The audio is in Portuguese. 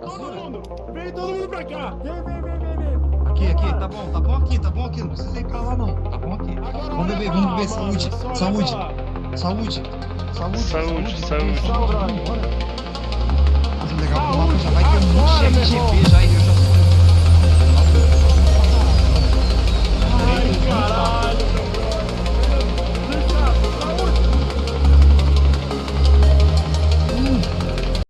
Todo mundo! Vem todo mundo pra cá! Vem, vem, vem, vem, vem. Aqui, aqui, tá bom, tá bom aqui, tá bom aqui, não precisa ir pra lá não, tá bom aqui. Agora Vamos beber, vamos beber, saúde, saúde, saúde, saúde, saúde, saúde, Saúde, saúde. saúde,